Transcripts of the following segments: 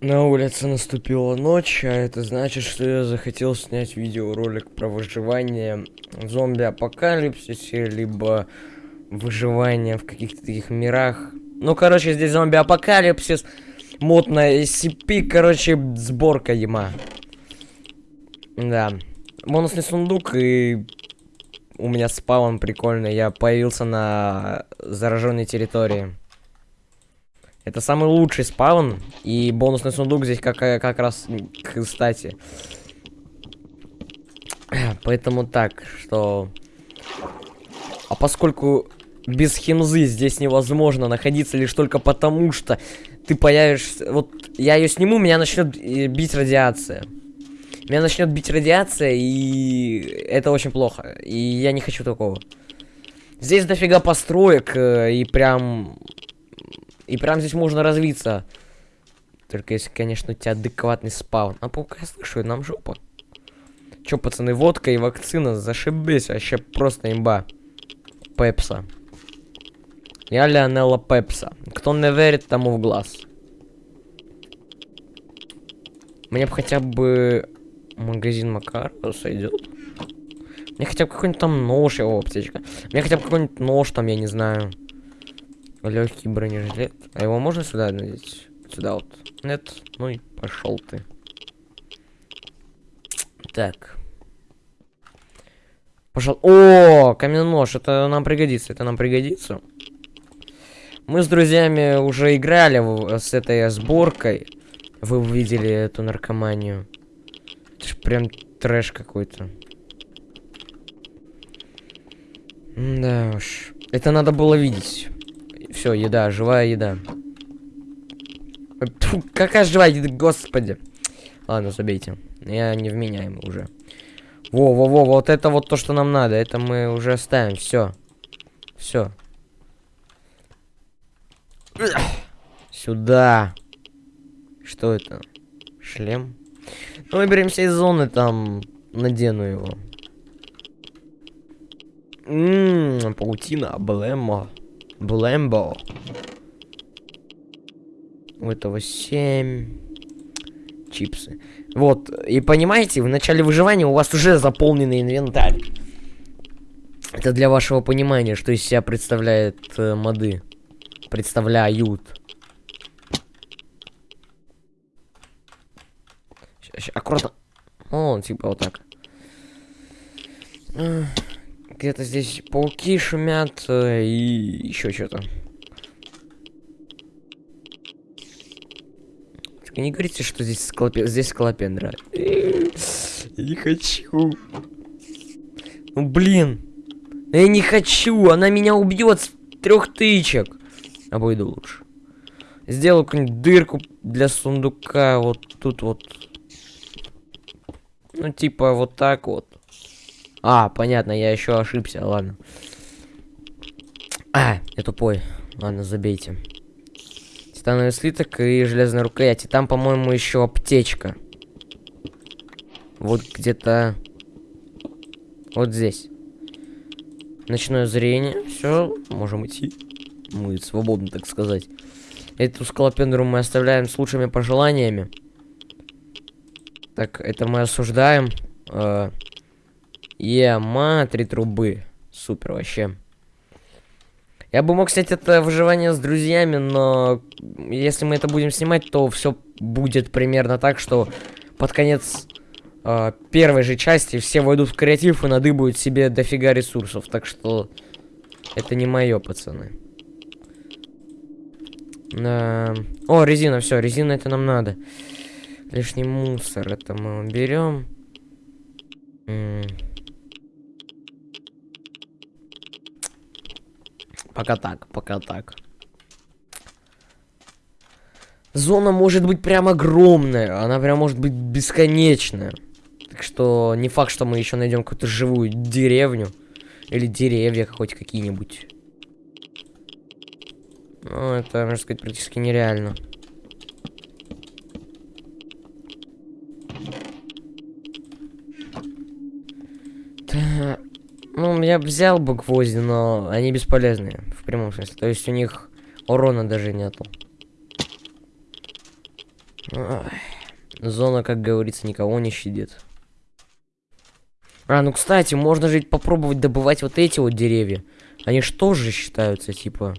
На улице наступила ночь, а это значит, что я захотел снять видеоролик про выживание в зомби-апокалипсисе, либо выживание в каких-то таких мирах. Ну, короче, здесь зомби-апокалипсис, мод на SCP, короче, сборка ема. Да. Бонусный сундук и у меня спаун прикольный. Я появился на зараженной территории. Это самый лучший спаун. И бонусный сундук здесь как, как раз кстати. Поэтому так, что... А поскольку без химзы здесь невозможно находиться лишь только потому, что ты появишься... Вот я ее сниму, меня начнет э, бить радиация. Меня начнет бить радиация, и это очень плохо. И я не хочу такого. Здесь дофига построек, э, и прям... И прям здесь можно развиться. Только если, конечно, у тебя адекватный спаун. А паука я слышу, нам жопа. Чё, пацаны, водка и вакцина, зашибись, вообще просто имба. Пепса. Я Леонелла Пепса. Кто не верит, тому в глаз. Мне бы хотя бы магазин Макарова сойдет. Мне хотя бы какой-нибудь там нож, его аптечка. Мне хотя бы какой-нибудь нож там, я не знаю. Легкий бронежилет. А его можно сюда надеть? Сюда вот. Нет. Ну и пошел ты. Так. Пошел. О, каменный нож. Это нам пригодится. Это нам пригодится. Мы с друзьями уже играли с этой сборкой. Вы увидели эту наркоманию. Это ж прям трэш какой-то. Да уж. Это надо было видеть. Все, еда, живая еда. Фу, какая живая еда, господи. Ладно, забейте. Я не вменяемый уже. Во-во-во, вот это вот то, что нам надо. Это мы уже оставим. Все. Все. Сюда. Что это? Шлем? Ну, выберемся из зоны, там надену его. Ммм, паутина, блэмбо. Блэмбо. У этого 7 чипсы. Вот, и понимаете, в начале выживания у вас уже заполненный инвентарь. Это для вашего понимания, что из себя представляет э, моды. Представляют. аккуратно. О, типа вот так. Где-то здесь пауки шумят э, и еще что-то. Не говорите, что здесь склопе... здесь скалопендра. Не хочу. Ну блин. Я не хочу, она меня убьет с трех тычек. Обойду лучше. Сделаю какую-нибудь дырку для сундука вот тут вот ну, типа, вот так вот. А, понятно, я еще ошибся, ладно. А, я тупой. Ладно, забейте. Титановый слиток и железная рукоять. И там, по-моему, еще аптечка. Вот где-то... Вот здесь. Ночное зрение. Все, можем идти. Мы свободны, так сказать. Эту скалопендру мы оставляем с лучшими пожеланиями. Так, это мы осуждаем. Э, Ема, три трубы. Супер вообще. Я бы мог, кстати, это выживание с друзьями, но если мы это будем снимать, то все будет примерно так, что под конец э, первой же части все войдут в креатив и надыбают себе дофига ресурсов. Так что это не мое, пацаны. Да. О, резина, все, резина это нам надо. Лишний мусор, это мы уберем. Пока так, пока так. Зона может быть прям огромная, она прям может быть бесконечная. Так что не факт, что мы еще найдем какую-то живую деревню. Или деревья хоть какие-нибудь. Ну, это, можно сказать, практически нереально. Я взял бы гвозди, но они бесполезные. В прямом смысле. То есть у них урона даже нету. Ой. Зона, как говорится, никого не щадит. А, ну, кстати, можно же попробовать добывать вот эти вот деревья. Они что же считаются, типа...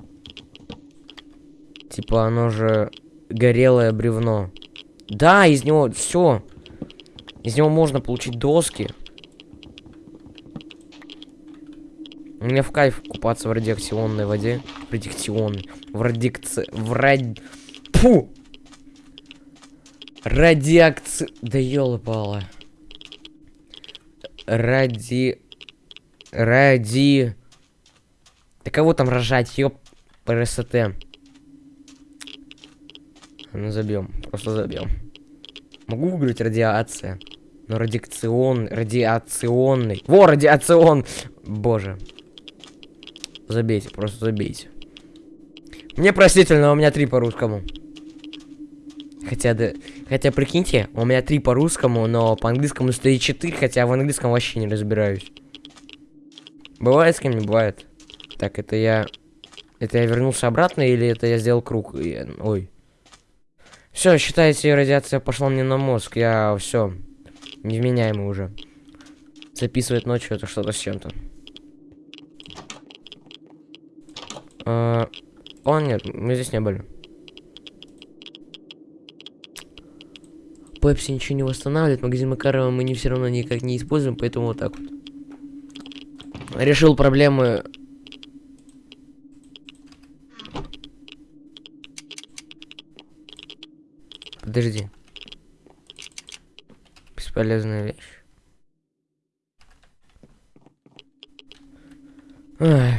Типа, оно же горелое бревно. Да, из него все. Из него можно получить доски. Мне в кайф купаться в радиоактивной воде. Радиоактивной. В радикце... В ради... Фу! Радиакци... Да ёлы-палы. Ради... Ради... Да кого там рожать, ёп... ПРСТ. Ну забьем, просто забьем. Могу выиграть радиация. Но радиацион... Радиационный. Во, радиацион! Боже. Забейте, просто забейте. Мне простительно, у меня три по русскому. Хотя, да, хотя, прикиньте, у меня три по русскому, но по английскому стоит 4, хотя в английском вообще не разбираюсь. Бывает с кем не бывает. Так, это я... Это я вернулся обратно или это я сделал круг? И... Ой. Все, считайте, радиация пошла мне на мозг. Я все. Невменяемый уже. Записывать ночью это что-то с чем-то. А, о, нет, мы здесь не были. Пепси ничего не восстанавливает, магазин Макарова мы не все равно никак не используем, поэтому вот так вот. Решил проблемы... Подожди. Бесполезная вещь. Ах.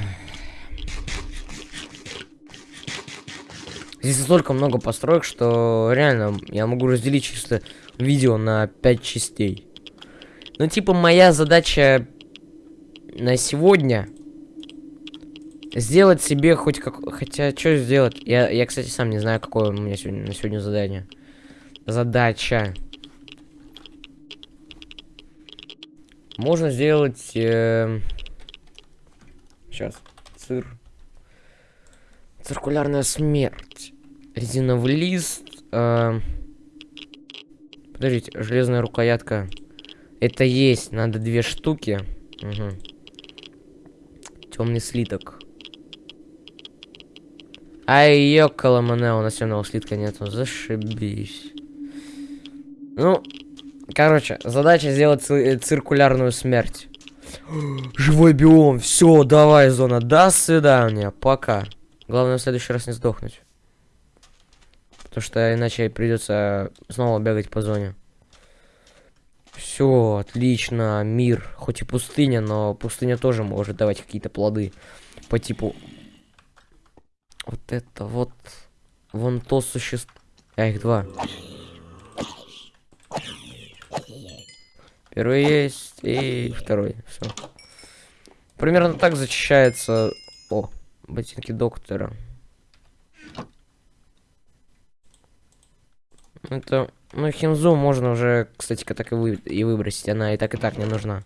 Здесь столько много построек, что реально я могу разделить чисто видео на 5 частей. Ну, типа, моя задача на сегодня сделать себе хоть как... Хотя, что сделать? Я, я, кстати, сам не знаю, какое у меня сегодня на сегодня задание. Задача. Можно сделать... Э... Сейчас. Цир. Циркулярная смерть. Резиновый лист. Э... Подождите, железная рукоятка. Это есть, надо две штуки. Угу. Темный слиток. Ай, ёкала мане, у нас темного слитка нету. Зашибись. Ну, короче, задача сделать циркулярную смерть. Живой биом. Все, давай, зона. До свидания. Пока. Главное в следующий раз не сдохнуть. Потому что иначе придется снова бегать по зоне. Все, отлично, мир. Хоть и пустыня, но пустыня тоже может давать какие-то плоды. По типу... Вот это вот... Вон то существо... А, их два. Первый есть, и второй. Все. Примерно так зачищается... О, Ботинки доктора. Это... Ну, химзу можно уже, кстати, так и, вы, и выбросить. Она и так, и так не нужна.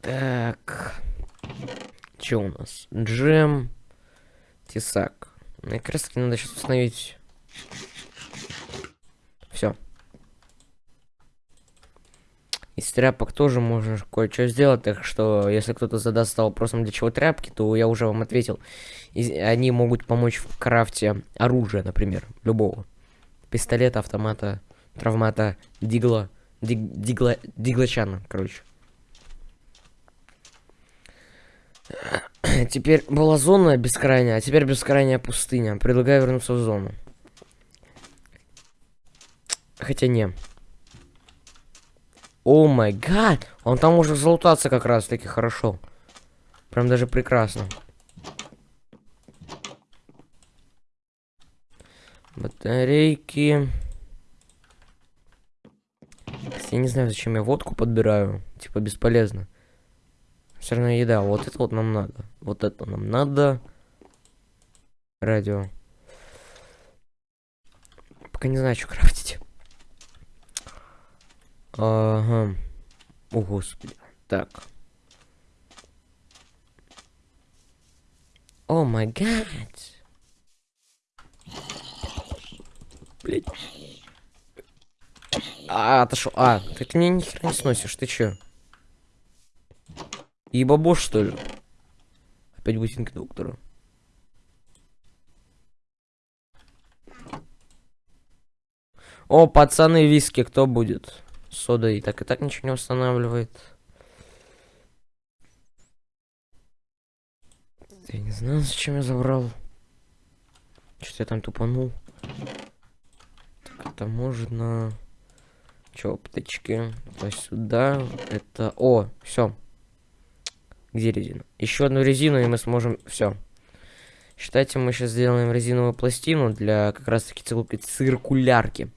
Так. Что у нас? Джем. Тесак. Мне как раз надо сейчас установить. Все. Из тряпок тоже можно кое-что сделать, так что если кто-то задаст вопросом, для чего тряпки, то я уже вам ответил. И они могут помочь в крафте оружия, например, любого. Пистолета, автомата, травмата, дигла, диг, дигла, диглачана, короче. Теперь была зона бескрайняя, а теперь бескрайняя пустыня. Предлагаю вернуться в зону. Хотя не. О май гад! Он там может залутаться как раз таки хорошо. Прям даже прекрасно. Батарейки. Я не знаю, зачем я водку подбираю. Типа бесполезно. Все равно еда. Вот это вот нам надо. Вот это нам надо. Радио. Пока не знаю, что крафтить. Ага. О, господи. Так. О май гад. блядь. А, отошел. А, ты мне ни не сносишь, ты чё? И что ли? Опять бусинки доктора. О, пацаны, виски кто будет? Сода и так и так ничего не устанавливает. Я не знаю, зачем я забрал. Что-то я там тупанул. Так, это можно... Чё, птички? То сюда. Это... О, все. Где резина? Еще одну резину, и мы сможем... Все. Считайте, мы сейчас сделаем резиновую пластину для как раз-таки циркулярки.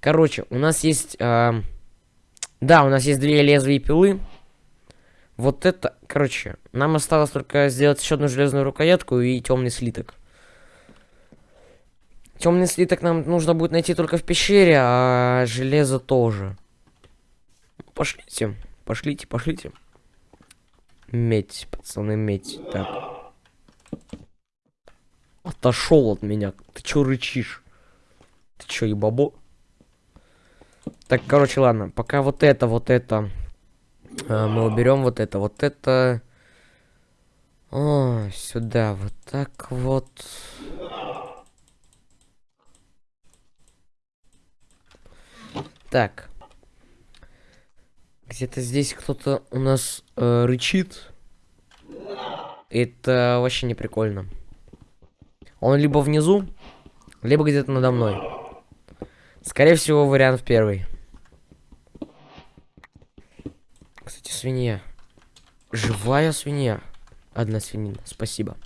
Короче, у нас есть... Э... Да, у нас есть две лезвия пилы. Вот это, короче, нам осталось только сделать еще одну железную рукоятку и темный слиток. Темный слиток нам нужно будет найти только в пещере, а железо тоже. Пошлите, пошлите, пошлите. Медь, пацаны, медь. Так. Отошел от меня. Ты чё рычишь? Ты чё, ебабо? Так, короче, ладно. Пока вот это, вот это а, мы уберем вот это, вот это. О, сюда, вот так вот. Так. Где-то здесь кто-то у нас э, рычит. Это вообще не прикольно. Он либо внизу, либо где-то надо мной. Скорее всего, вариант первый. Кстати, свинья. Живая свинья. Одна свинина. Спасибо.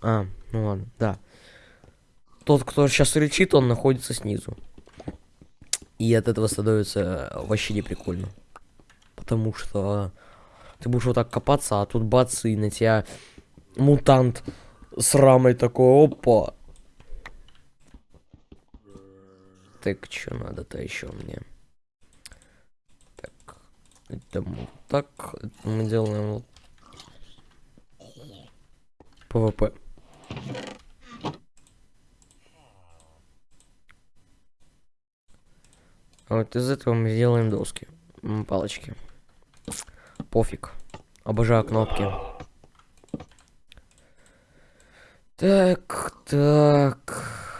А, ну ладно, да. Тот, кто сейчас рычит, он находится снизу. И от этого становится вообще не прикольно. Потому что ты будешь вот так копаться, а тут бац, и на тебя мутант с рамой такой, опа. Так, что надо-то еще мне? Это мы так. Это мы делаем вот. PvP. А вот из этого мы сделаем доски. Палочки. Пофиг. Обожаю кнопки. Так, так.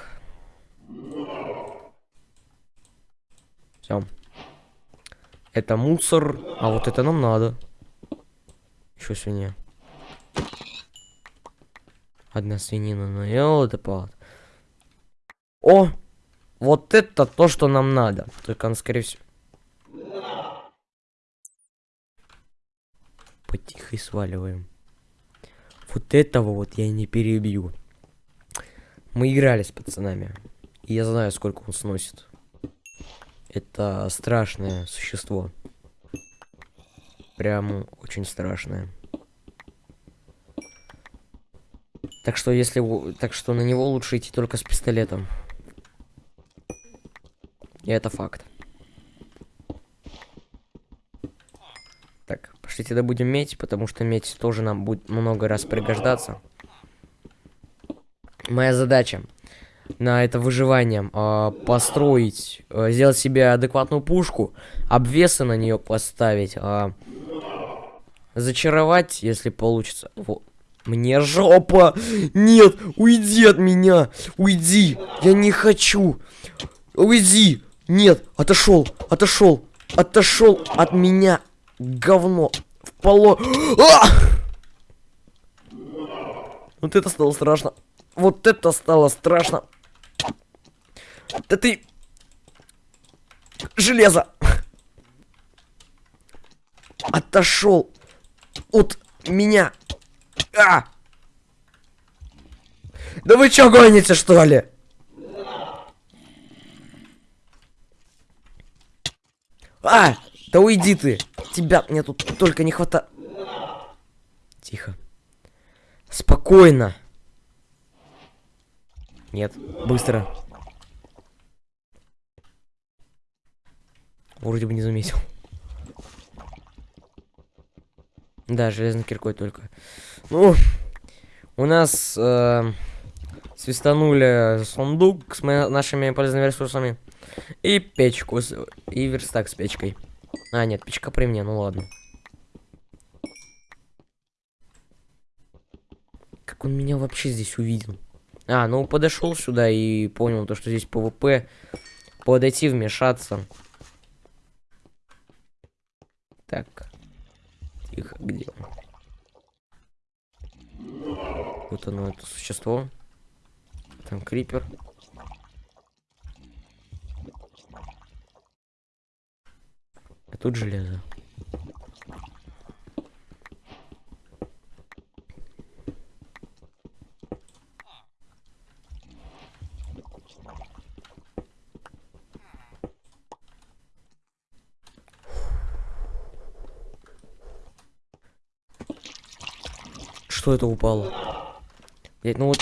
Все. Это мусор. А вот это нам надо. Еще свинья. Одна свинина наел, это палат. О! Вот это то, что нам надо. Только он, скорее всего... Потихо сваливаем. Вот этого вот я не перебью. Мы играли с пацанами. И я знаю, сколько он сносит. Это страшное существо. Прям очень страшное. Так что если... Так что на него лучше идти только с пистолетом. И это факт. Так, пошлите добудем медь, потому что медь тоже нам будет много раз пригождаться. Моя задача на это выживание, э, построить, э, сделать себе адекватную пушку, обвесы на нее поставить, э, зачаровать, если получится. Вот. Мне жопа! Нет! Уйди от меня! Уйди! Я не хочу! Уйди! Нет! Отошел! Отошел! Отошел от меня! Говно! В поло... А! Вот это стало страшно. Вот это стало страшно. Да ты... Железо! Отошел от меня. А! Да вы чё гоните, что ли? А! Да уйди ты! Тебя мне тут только не хватает. Тихо. Спокойно. Нет, быстро. Вроде бы не заметил. Да, железной киркой только. Ну, у нас э, свистанули сундук с нашими полезными ресурсами. И печку, с- и верстак с печкой. А, нет, печка при мне, ну ладно. Как он меня вообще здесь увидел? А, ну подошел сюда и понял то, что здесь PvP. Подойти, вмешаться. Так. Тихо, где он? Вот оно, это существо. Там крипер. А тут железо. Что это упало? Блять, ну вот...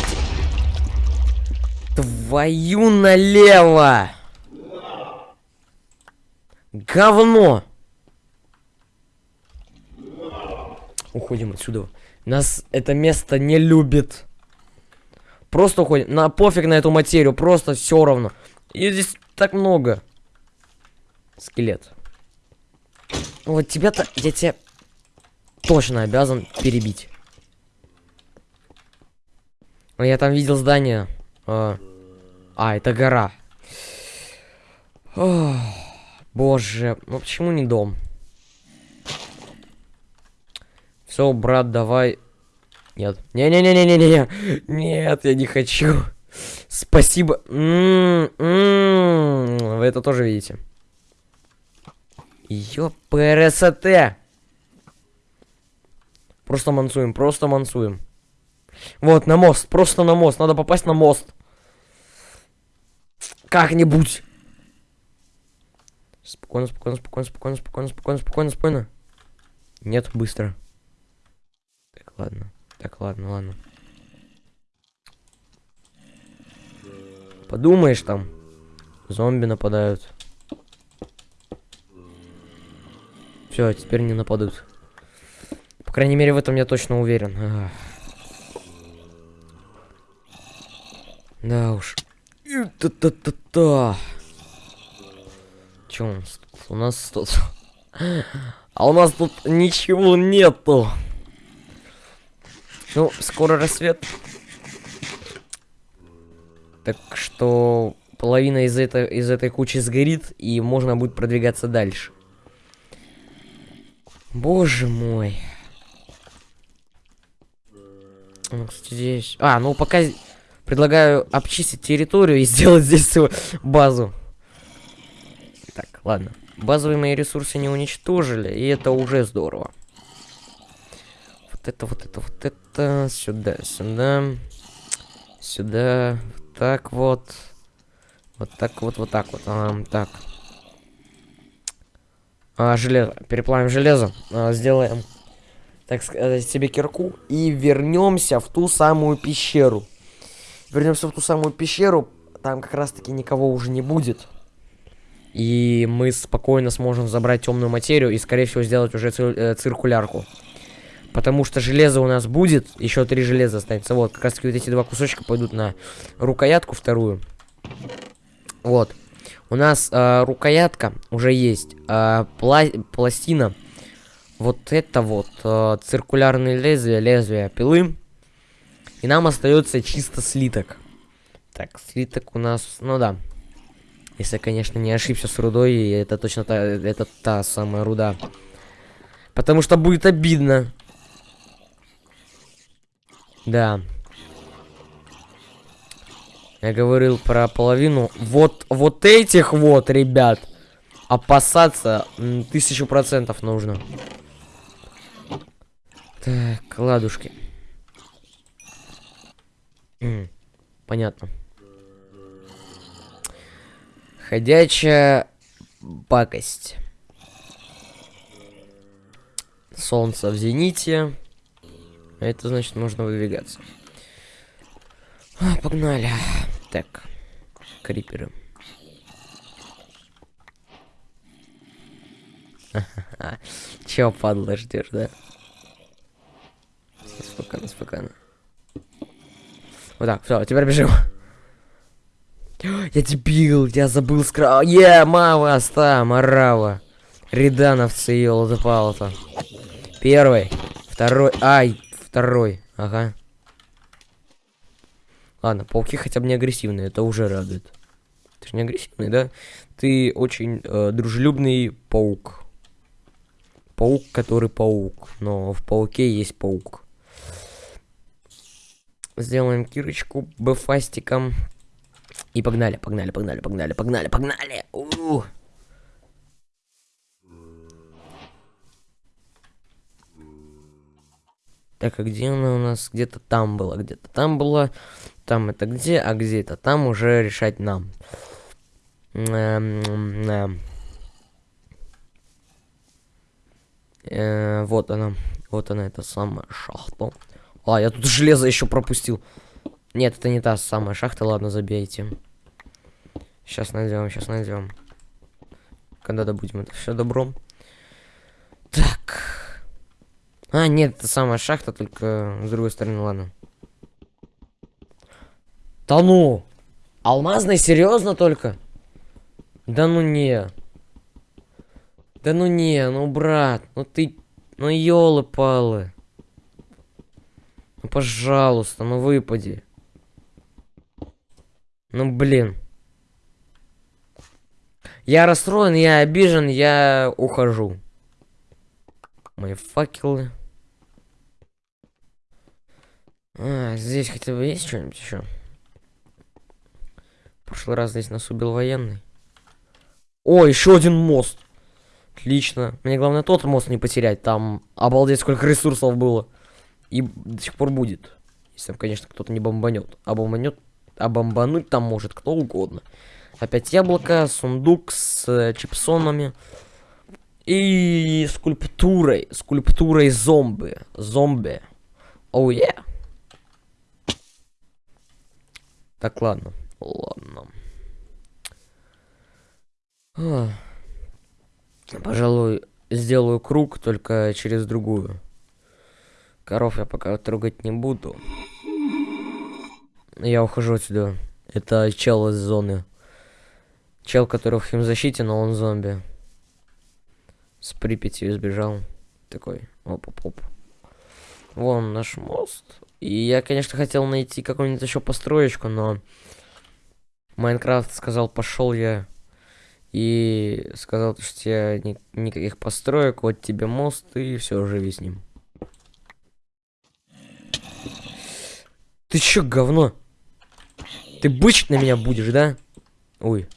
Твою налево! Говно! Уходим отсюда. Нас это место не любит. Просто уходим. На пофиг на эту материю. Просто все равно. И здесь так много. Скелет. Вот тебя-то... Я тебя точно обязан перебить. Ну, Я там видел здание. А, а, это гора. Ох, боже, ну почему не дом? Все, брат, давай. Нет. Не-не-не-не-не-не. Нет, я не хочу. Спасибо. М, м, Вы это тоже видите. Ёпрст. Просто мансуем, просто мансуем. Вот, на мост, просто на мост. Надо попасть на мост. Как-нибудь. Спокойно, спокойно, спокойно, спокойно, спокойно, спокойно, спокойно, спокойно. Нет, быстро. Так, ладно. Так, ладно, ладно. Подумаешь там. Зомби нападают. Все, теперь не нападут. По крайней мере, в этом я точно уверен. Ах. Да уж. Та-та-та-та. Чё у нас тут? У нас тут... А у нас тут ничего нету. Ну, скоро рассвет. Так что половина из, этой из этой кучи сгорит, и можно будет продвигаться дальше. Боже мой. Ну, кстати, здесь... А, ну пока предлагаю обчистить территорию и сделать здесь свою базу. Так, ладно. Базовые мои ресурсы не уничтожили, и это уже здорово. Вот это, вот это, вот это. Сюда, сюда. Сюда. Вот так вот. Вот так вот, вот так вот. А, так. А, железо. Переплавим железо. А, сделаем, так сказать, себе кирку. И вернемся в ту самую пещеру. Вернемся в ту самую пещеру. Там как раз таки никого уже не будет. И мы спокойно сможем забрать темную материю и, скорее всего, сделать уже цир э, циркулярку. Потому что железо у нас будет. Еще три железа останется. Вот, как раз таки вот эти два кусочка пойдут на рукоятку вторую. Вот. У нас э, рукоятка уже есть. Э, пла пластина. Вот это вот. Э, циркулярные лезвия, лезвия пилы. И нам остается чисто слиток. Так, слиток у нас, ну да. Если конечно, не ошибся с рудой, это точно та, это та самая руда. Потому что будет обидно. Да. Я говорил про половину. Вот, вот этих вот, ребят, опасаться тысячу процентов нужно. Так, ладушки. Понятно. Ходячая пакость. Солнце в зените. Это значит, нужно выдвигаться. А, Погнали. Так. Криперы. Чё, падла, ждешь, да? Спокойно, спокойно. Вот так, все, теперь бежим. Я дебил, я забыл скра... Е, мама, ста, марава. Ридановцы, елы-палы-то. Первый, второй, ай, второй, ага. Ладно, пауки хотя бы не агрессивные, это уже радует. Ты же не агрессивный, да? Ты очень э, дружелюбный паук. Паук, который паук. Но в пауке есть паук. Сделаем кирочку бефастиком. И погнали, погнали, погнали, погнали, погнали, погнали. У -у -у. Так, а где она у нас? Где-то там была, где-то там была. Там это где, а где это там уже решать нам. Эм, э, вот она. Вот она, эта самая шахта. А, я тут железо еще пропустил. Нет, это не та самая шахта, ладно, забейте. Сейчас найдем, сейчас найдем. Когда добудем это все добром. Так. А, нет, это самая шахта, только с другой стороны, ладно. Да ну! Алмазный, серьезно только? Да ну не. Да ну не, ну брат, ну ты, ну елы-палы. Ну пожалуйста, ну выпади. Ну блин. Я расстроен, я обижен, я ухожу. Мои факелы. А, здесь хотя бы есть что-нибудь еще? прошлый раз здесь нас убил военный. О, еще один мост. Отлично. Мне главное тот мост не потерять. Там обалдеть сколько ресурсов было. И до сих пор будет. Если там, конечно, кто-то не бомбанет. А бомбанет, а бомбануть там может кто угодно. Опять яблоко, сундук с э, чипсонами. И скульптурой. Скульптурой зомби. Зомби. Оу, oh, yeah. Так, ладно. Ладно. Пожалуй, сделаю круг, только через другую. Коров я пока трогать не буду. Я ухожу отсюда. Это чел из зоны. Чел, который в химзащите, но он зомби. С Припятью сбежал. Такой, оп-оп-оп. Вон наш мост. И я, конечно, хотел найти какую-нибудь еще построечку, но... Майнкрафт сказал, пошел я и сказал, что я ни никаких построек, вот тебе мост и все, живи с ним. Ты чё, говно? Ты бычить на меня будешь, да? Ой.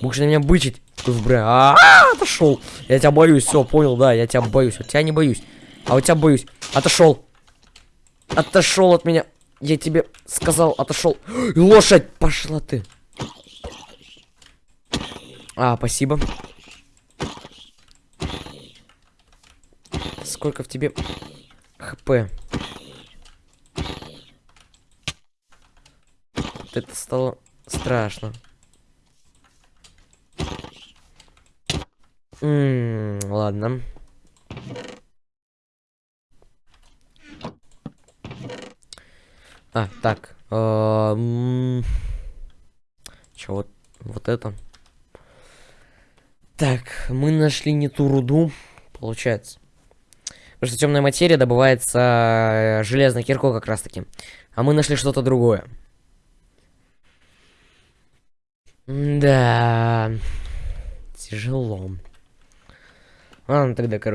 Будешь на меня бычить? Бля, а, -а, -а отошел. Я тебя боюсь, все, понял, да, я тебя боюсь. Вот тебя не боюсь. А у тебя боюсь. Отошел. Отошел от меня. Я тебе сказал, отошел. Лошадь, пошла ты. А, спасибо. Сколько в тебе хп? Это стало страшно. М ладно. А, так. Э Чё, вот, вот это? Так, мы нашли не ту руду, получается. Потому что темная материя добывается э, железной киркой как раз таки. А мы нашли что-то другое. Да. Тяжело. Ладно, тогда, короче.